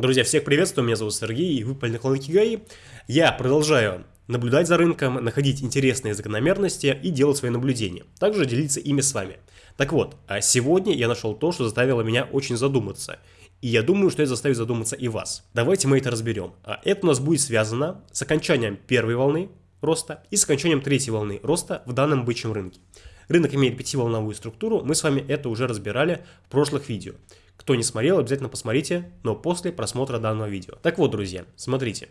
Друзья, всех приветствую, меня зовут Сергей, и вы на Кланкигай. Я продолжаю наблюдать за рынком, находить интересные закономерности и делать свои наблюдения. Также делиться ими с вами. Так вот, а сегодня я нашел то, что заставило меня очень задуматься. И я думаю, что это заставит задуматься и вас. Давайте мы это разберем. А Это у нас будет связано с окончанием первой волны роста и с окончанием третьей волны роста в данном бычьем рынке. Рынок имеет пятиволновую структуру, мы с вами это уже разбирали в прошлых видео. Кто не смотрел, обязательно посмотрите, но после просмотра данного видео. Так вот, друзья, смотрите.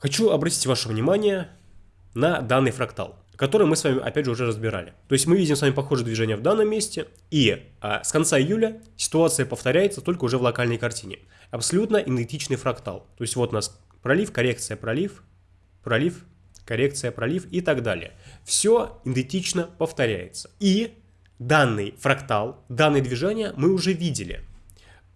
Хочу обратить ваше внимание на данный фрактал, который мы с вами опять же уже разбирали. То есть мы видим с вами похожее движение в данном месте, и а, с конца июля ситуация повторяется только уже в локальной картине. Абсолютно идентичный фрактал. То есть вот у нас пролив, коррекция, пролив, пролив, коррекция, пролив и так далее. Все идентично повторяется. И данный фрактал, данное движение мы уже видели.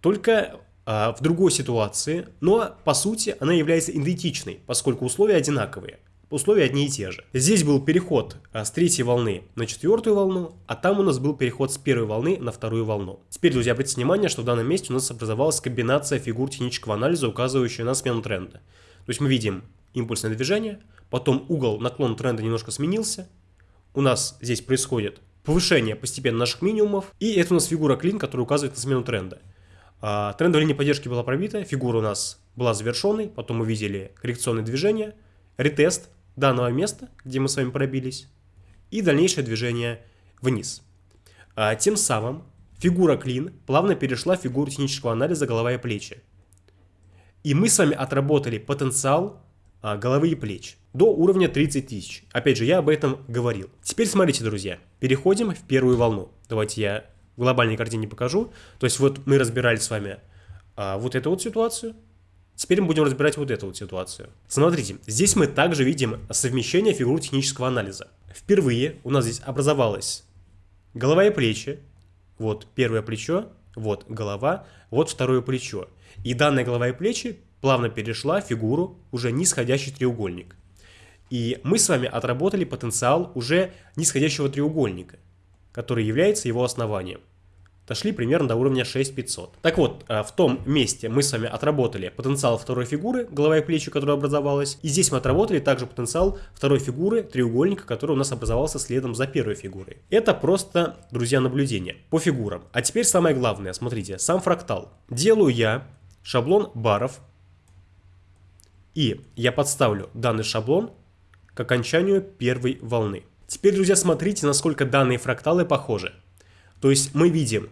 Только э, в другой ситуации, но по сути она является идентичной, поскольку условия одинаковые. Условия одни и те же. Здесь был переход а, с третьей волны на четвертую волну, а там у нас был переход с первой волны на вторую волну. Теперь, друзья, обратите внимание, что в данном месте у нас образовалась комбинация фигур технического анализа, указывающая на смену тренда. То есть мы видим импульсное движение, потом угол наклон тренда немножко сменился, у нас здесь происходит повышение постепенно наших минимумов. И это у нас фигура клин, которая указывает на смену тренда. А, трендовая линия поддержки была пробита, фигура у нас была завершенной, потом мы видели коррекционное движение, ретест данного места, где мы с вами пробились, и дальнейшее движение вниз. А, тем самым фигура клин плавно перешла в фигуру технического анализа голова и плечи. И мы с вами отработали потенциал а, головы и плеч до уровня 30 тысяч. Опять же, я об этом говорил. Теперь смотрите, друзья, переходим в первую волну. Давайте я в глобальной картине покажу. То есть вот мы разбирали с вами а, вот эту вот ситуацию. Теперь мы будем разбирать вот эту вот ситуацию. Смотрите, здесь мы также видим совмещение фигур технического анализа. Впервые у нас здесь образовалась голова и плечи. Вот первое плечо, вот голова, вот второе плечо. И данная голова и плечи плавно перешла в фигуру уже нисходящий треугольник. И мы с вами отработали потенциал уже нисходящего треугольника, который является его основанием. Дошли примерно до уровня 6500. Так вот, э, в том месте мы с вами отработали потенциал второй фигуры, голова и плечи, которая образовалась. И здесь мы отработали также потенциал второй фигуры, треугольника, который у нас образовался следом за первой фигурой. Это просто, друзья, наблюдение по фигурам. А теперь самое главное, смотрите, сам фрактал. Делаю я шаблон баров и я подставлю данный шаблон к окончанию первой волны. Теперь, друзья, смотрите, насколько данные фракталы похожи. То есть мы видим,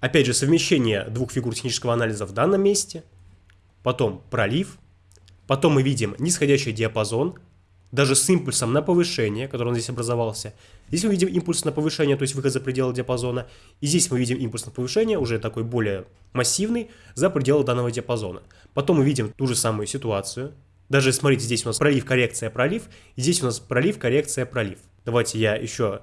опять же, совмещение двух фигур технического анализа в данном месте, потом пролив, потом мы видим нисходящий диапазон, даже с импульсом на повышение, который он здесь образовался. Здесь мы видим импульс на повышение, то есть выход за пределы диапазона. И здесь мы видим импульс на повышение, уже такой более массивный, за пределы данного диапазона. Потом мы видим ту же самую ситуацию. Даже смотрите, здесь у нас пролив, коррекция, пролив. Здесь у нас пролив, коррекция, пролив. Давайте я еще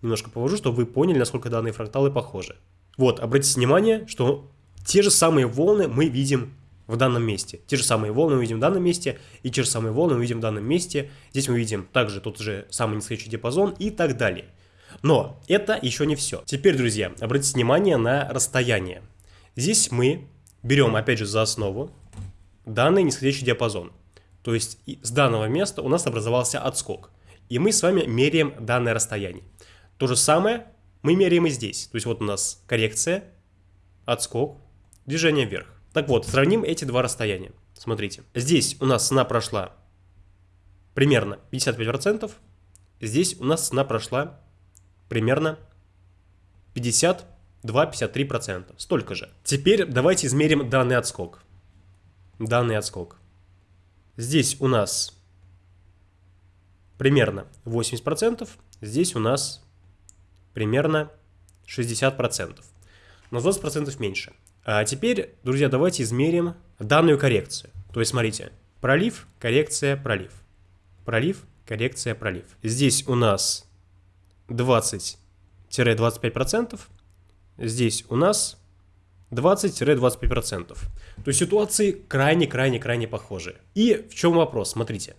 немножко повожу, чтобы вы поняли, насколько данные фракталы похожи. Вот, обратите внимание, что те же самые волны мы видим в данном месте. Те же самые волны мы видим в данном месте, и те же самые волны мы видим в данном месте. Здесь мы видим также тот же самый нисходящий диапазон и так далее. Но это еще не все. Теперь, друзья, обратите внимание на расстояние. Здесь мы берем, опять же, за основу данный нисходящий диапазон. То есть с данного места у нас образовался отскок. И мы с вами меряем данное расстояние. То же самое мы меряем и здесь. То есть вот у нас коррекция, отскок, движение вверх. Так вот, сравним эти два расстояния. Смотрите, здесь у нас цена прошла примерно 55%, здесь у нас цена прошла примерно 52-53%, столько же. Теперь давайте измерим данный отскок. Данный отскок. Здесь у нас примерно 80%, здесь у нас примерно 60%, но 20% меньше. А теперь, друзья, давайте измерим данную коррекцию. То есть, смотрите, пролив, коррекция, пролив. Пролив, коррекция, пролив. Здесь у нас 20-25%. Здесь у нас 20-25%. То есть ситуации крайне-крайне-крайне похожи. И в чем вопрос? Смотрите.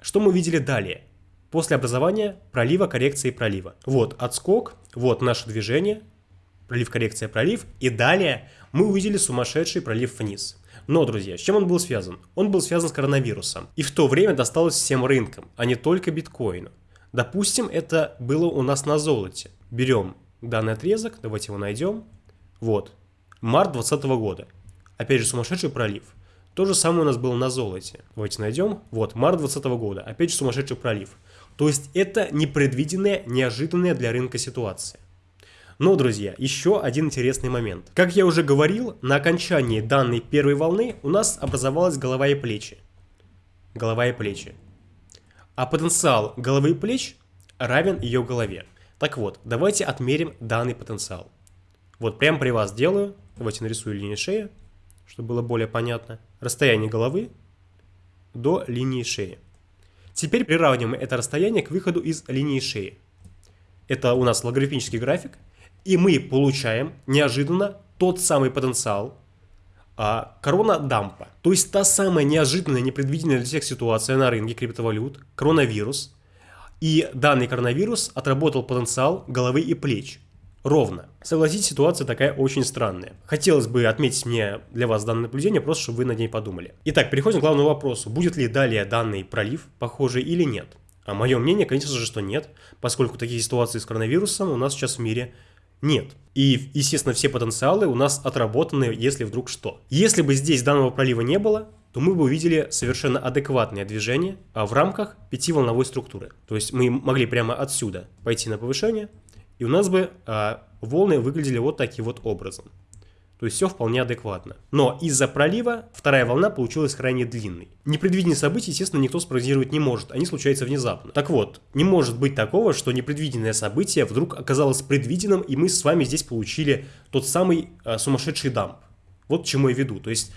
Что мы видели далее? После образования пролива, коррекции, пролива. Вот отскок, вот наше движение, пролив, коррекция, пролив. И далее мы увидели сумасшедший пролив вниз. Но, друзья, с чем он был связан? Он был связан с коронавирусом. И в то время досталось всем рынкам, а не только биткоину. Допустим, это было у нас на золоте. Берем данный отрезок, давайте его найдем. Вот, март 2020 года. Опять же, сумасшедший пролив. То же самое у нас было на золоте. Давайте найдем. Вот, март 2020 года. Опять же, сумасшедший пролив. То есть это непредвиденная, неожиданная для рынка ситуация. Но, друзья, еще один интересный момент. Как я уже говорил, на окончании данной первой волны у нас образовалась голова и плечи. Голова и плечи. А потенциал головы и плеч равен ее голове. Так вот, давайте отмерим данный потенциал. Вот прямо при вас делаю. Давайте нарисую линию шеи, чтобы было более понятно. Расстояние головы до линии шеи. Теперь приравниваем это расстояние к выходу из линии шеи. Это у нас логарифмический график. И мы получаем неожиданно тот самый потенциал а, корона дампа. То есть та самая неожиданная, непредвиденная для всех ситуация на рынке криптовалют, коронавирус. И данный коронавирус отработал потенциал головы и плеч. Ровно. Согласитесь, ситуация такая очень странная. Хотелось бы отметить мне для вас данное наблюдение, просто чтобы вы над ней подумали. Итак, переходим к главному вопросу. Будет ли далее данный пролив похожий или нет? А мое мнение, конечно же, что нет, поскольку такие ситуации с коронавирусом у нас сейчас в мире нет. И, естественно, все потенциалы у нас отработаны, если вдруг что. Если бы здесь данного пролива не было, то мы бы увидели совершенно адекватное движение а в рамках пятиволновой структуры. То есть мы могли прямо отсюда пойти на повышение, и у нас бы а, волны выглядели вот таким вот образом. То есть все вполне адекватно. Но из-за пролива вторая волна получилась крайне длинной. Непредвиденные события, естественно, никто спрогнозировать не может, они случаются внезапно. Так вот, не может быть такого, что непредвиденное событие вдруг оказалось предвиденным, и мы с вами здесь получили тот самый э, сумасшедший дамп. Вот к чему я веду. То есть,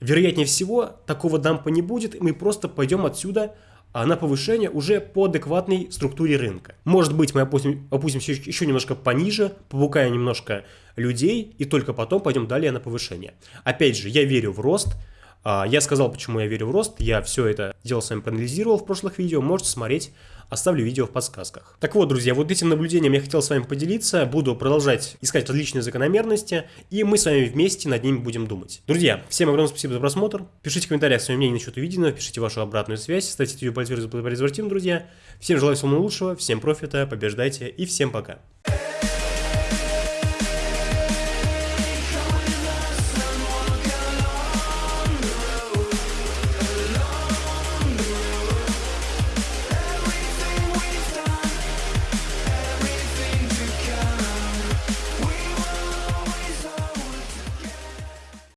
вероятнее всего, такого дампа не будет, и мы просто пойдем отсюда на повышение уже по адекватной структуре рынка. Может быть, мы опустим, опустимся еще немножко пониже, побукаем немножко людей, и только потом пойдем далее на повышение. Опять же, я верю в рост, а, я сказал, почему я верю в рост, я все это дело с вами проанализировал в прошлых видео, можете смотреть оставлю видео в подсказках. Так вот, друзья, вот этим наблюдением я хотел с вами поделиться, буду продолжать искать различные закономерности, и мы с вами вместе над ними будем думать. Друзья, всем огромное спасибо за просмотр, пишите в комментариях свое мнение насчет увиденного, пишите вашу обратную связь, ставьте видео пальцы друзья. Всем желаю всего наилучшего, всем профита, побеждайте и всем пока.